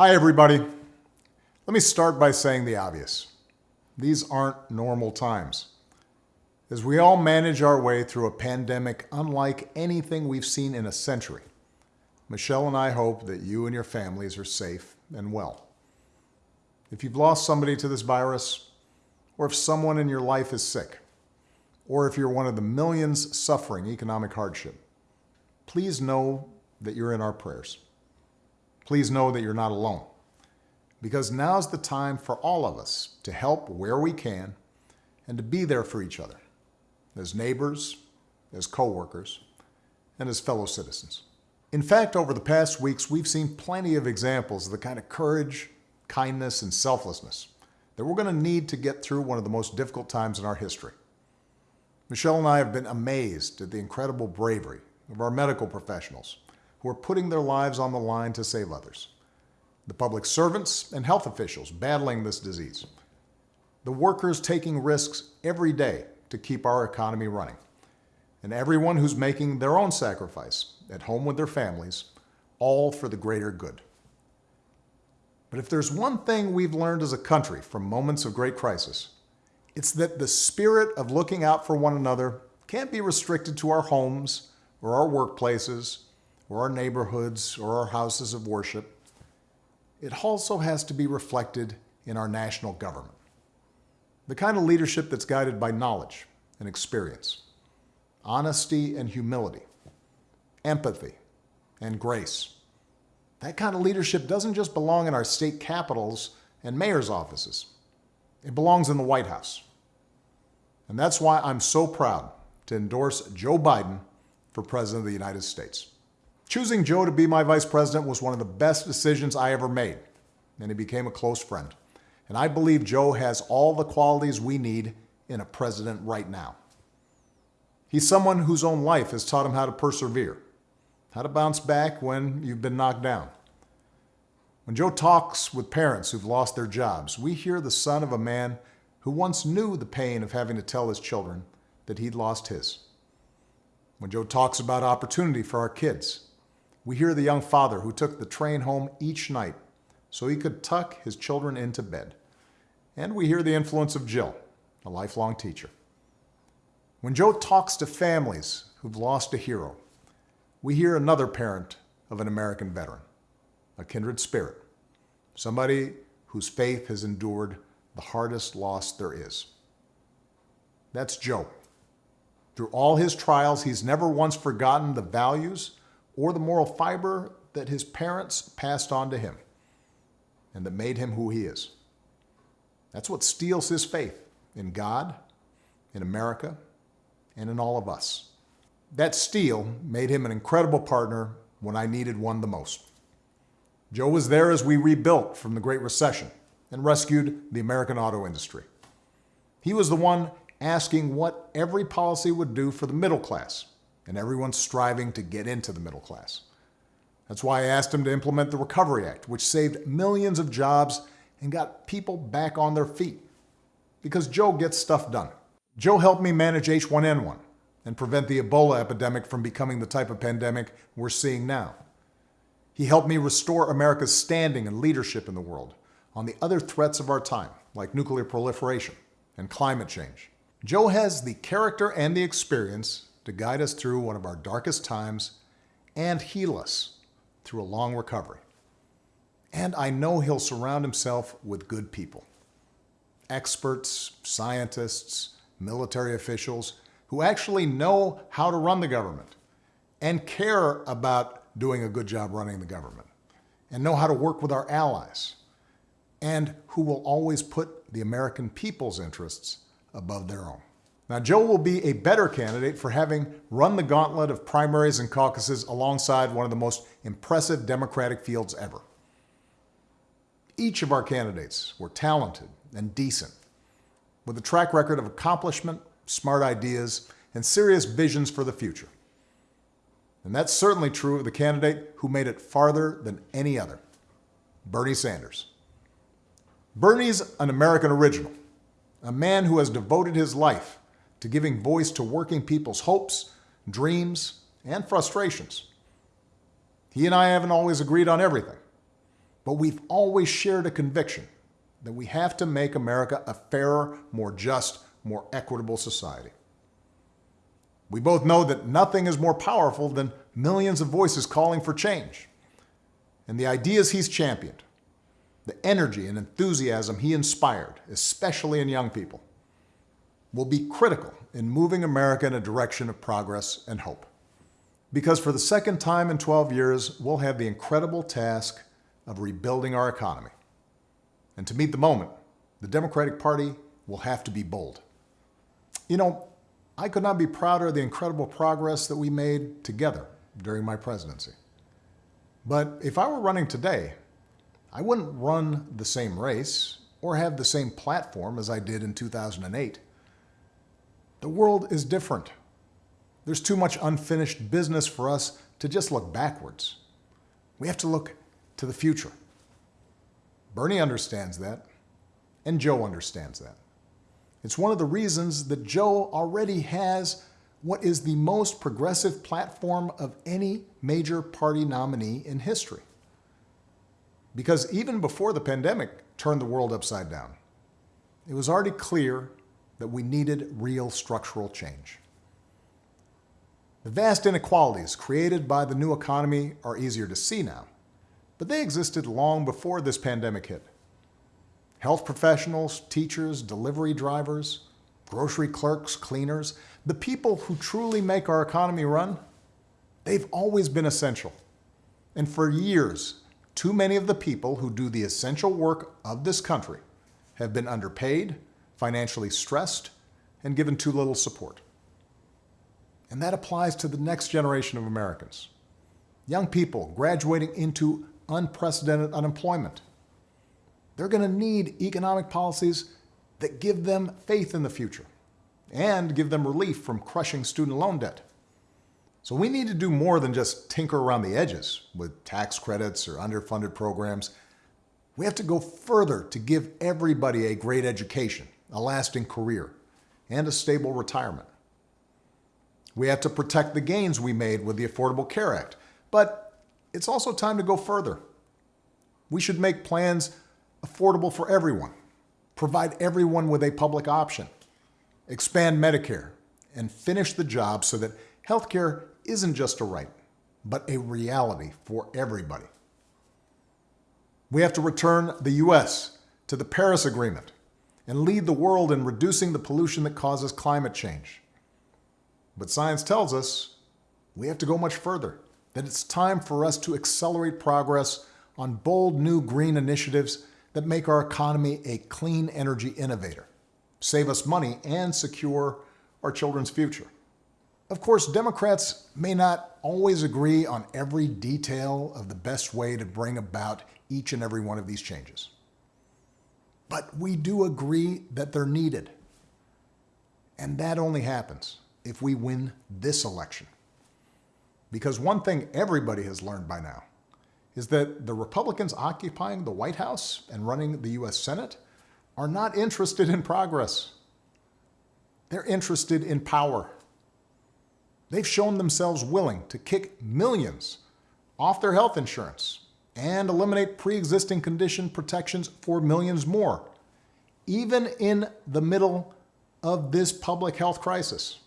Hi, everybody. Let me start by saying the obvious. These aren't normal times. As we all manage our way through a pandemic unlike anything we've seen in a century, Michelle and I hope that you and your families are safe and well. If you've lost somebody to this virus, or if someone in your life is sick, or if you're one of the millions suffering economic hardship, please know that you're in our prayers. Please know that you're not alone because now's the time for all of us to help where we can and to be there for each other as neighbors, as coworkers, and as fellow citizens. In fact, over the past weeks, we've seen plenty of examples of the kind of courage, kindness, and selflessness that we're going to need to get through one of the most difficult times in our history. Michelle and I have been amazed at the incredible bravery of our medical professionals who are putting their lives on the line to save others, the public servants and health officials battling this disease, the workers taking risks every day to keep our economy running, and everyone who's making their own sacrifice at home with their families, all for the greater good. But if there's one thing we've learned as a country from moments of great crisis, it's that the spirit of looking out for one another can't be restricted to our homes or our workplaces or our neighborhoods or our houses of worship. It also has to be reflected in our national government. The kind of leadership that's guided by knowledge and experience, honesty and humility, empathy and grace. That kind of leadership doesn't just belong in our state capitals and mayor's offices. It belongs in the White House. And that's why I'm so proud to endorse Joe Biden for President of the United States. Choosing Joe to be my vice president was one of the best decisions I ever made, and he became a close friend. And I believe Joe has all the qualities we need in a president right now. He's someone whose own life has taught him how to persevere, how to bounce back when you've been knocked down. When Joe talks with parents who've lost their jobs, we hear the son of a man who once knew the pain of having to tell his children that he'd lost his. When Joe talks about opportunity for our kids, we hear the young father who took the train home each night so he could tuck his children into bed. And we hear the influence of Jill, a lifelong teacher. When Joe talks to families who've lost a hero, we hear another parent of an American veteran, a kindred spirit, somebody whose faith has endured the hardest loss there is. That's Joe. Through all his trials, he's never once forgotten the values or the moral fiber that his parents passed on to him and that made him who he is. That's what steels his faith in God, in America, and in all of us. That steel made him an incredible partner when I needed one the most. Joe was there as we rebuilt from the Great Recession and rescued the American auto industry. He was the one asking what every policy would do for the middle class and everyone's striving to get into the middle class. That's why I asked him to implement the Recovery Act, which saved millions of jobs and got people back on their feet. Because Joe gets stuff done. Joe helped me manage H1N1 and prevent the Ebola epidemic from becoming the type of pandemic we're seeing now. He helped me restore America's standing and leadership in the world on the other threats of our time, like nuclear proliferation and climate change. Joe has the character and the experience to guide us through one of our darkest times and heal us through a long recovery. And I know he'll surround himself with good people. Experts, scientists, military officials who actually know how to run the government and care about doing a good job running the government and know how to work with our allies and who will always put the American people's interests above their own. Now, Joe will be a better candidate for having run the gauntlet of primaries and caucuses alongside one of the most impressive Democratic fields ever. Each of our candidates were talented and decent, with a track record of accomplishment, smart ideas, and serious visions for the future. And that's certainly true of the candidate who made it farther than any other, Bernie Sanders. Bernie's an American original, a man who has devoted his life to giving voice to working people's hopes, dreams, and frustrations. He and I haven't always agreed on everything, but we've always shared a conviction that we have to make America a fairer, more just, more equitable society. We both know that nothing is more powerful than millions of voices calling for change. And the ideas he's championed, the energy and enthusiasm he inspired, especially in young people, will be critical in moving America in a direction of progress and hope. Because for the second time in 12 years, we'll have the incredible task of rebuilding our economy. And to meet the moment, the Democratic Party will have to be bold. You know, I could not be prouder of the incredible progress that we made together during my presidency. But if I were running today, I wouldn't run the same race or have the same platform as I did in 2008. The world is different. There's too much unfinished business for us to just look backwards. We have to look to the future. Bernie understands that, and Joe understands that. It's one of the reasons that Joe already has what is the most progressive platform of any major party nominee in history. Because even before the pandemic turned the world upside down, it was already clear that we needed real structural change. The vast inequalities created by the new economy are easier to see now, but they existed long before this pandemic hit. Health professionals, teachers, delivery drivers, grocery clerks, cleaners, the people who truly make our economy run, they've always been essential. And for years, too many of the people who do the essential work of this country have been underpaid, financially stressed, and given too little support. And that applies to the next generation of Americans. Young people graduating into unprecedented unemployment, they're going to need economic policies that give them faith in the future and give them relief from crushing student loan debt. So we need to do more than just tinker around the edges with tax credits or underfunded programs. We have to go further to give everybody a great education, a lasting career, and a stable retirement. We have to protect the gains we made with the Affordable Care Act, but it's also time to go further. We should make plans affordable for everyone, provide everyone with a public option, expand Medicare, and finish the job so that healthcare isn't just a right, but a reality for everybody. We have to return the U.S. to the Paris Agreement and lead the world in reducing the pollution that causes climate change. But science tells us we have to go much further, that it's time for us to accelerate progress on bold new green initiatives that make our economy a clean energy innovator, save us money, and secure our children's future. Of course, Democrats may not always agree on every detail of the best way to bring about each and every one of these changes. But we do agree that they're needed. And that only happens if we win this election. Because one thing everybody has learned by now is that the Republicans occupying the White House and running the U.S. Senate are not interested in progress. They're interested in power. They've shown themselves willing to kick millions off their health insurance and eliminate pre-existing condition protections for millions more, even in the middle of this public health crisis,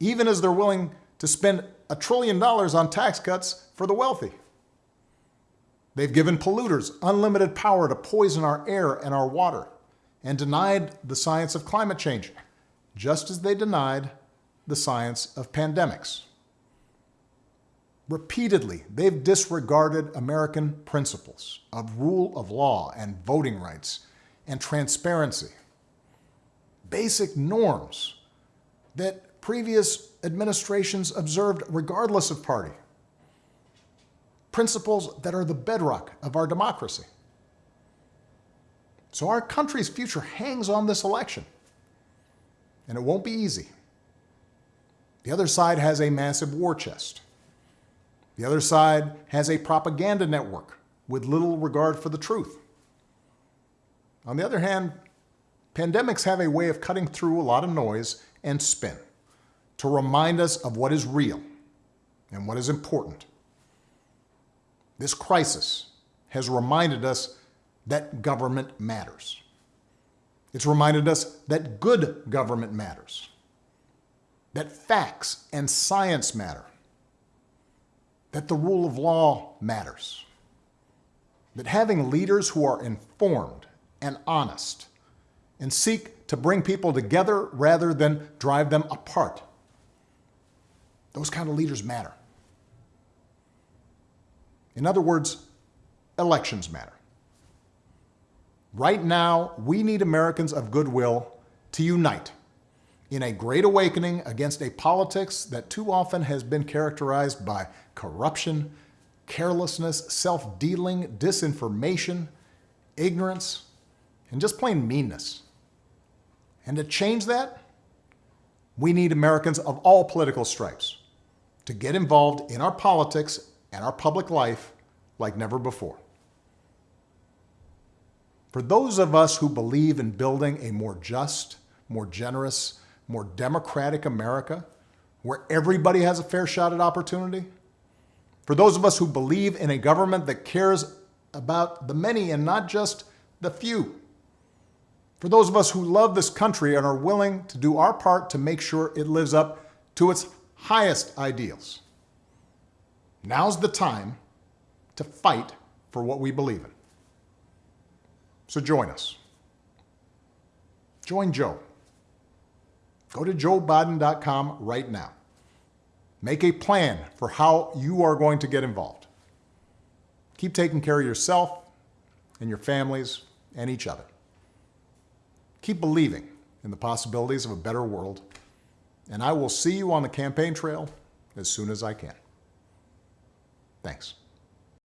even as they're willing to spend a trillion dollars on tax cuts for the wealthy. They've given polluters unlimited power to poison our air and our water and denied the science of climate change, just as they denied the science of pandemics. Repeatedly, they've disregarded American principles of rule of law and voting rights and transparency, basic norms that previous administrations observed regardless of party principles that are the bedrock of our democracy. So our country's future hangs on this election, and it won't be easy. The other side has a massive war chest. The other side has a propaganda network with little regard for the truth. On the other hand, pandemics have a way of cutting through a lot of noise and spin to remind us of what is real and what is important this crisis has reminded us that government matters. It's reminded us that good government matters, that facts and science matter, that the rule of law matters, that having leaders who are informed and honest and seek to bring people together rather than drive them apart, those kind of leaders matter. In other words, elections matter. Right now, we need Americans of goodwill to unite in a great awakening against a politics that too often has been characterized by corruption, carelessness, self-dealing, disinformation, ignorance, and just plain meanness. And to change that, we need Americans of all political stripes to get involved in our politics and our public life like never before. For those of us who believe in building a more just, more generous, more democratic America, where everybody has a fair shot at opportunity, for those of us who believe in a government that cares about the many and not just the few, for those of us who love this country and are willing to do our part to make sure it lives up to its highest ideals. Now's the time to fight for what we believe in. So join us. Join Joe. Go to joebiden.com right now. Make a plan for how you are going to get involved. Keep taking care of yourself and your families and each other. Keep believing in the possibilities of a better world, and I will see you on the campaign trail as soon as I can. Thanks.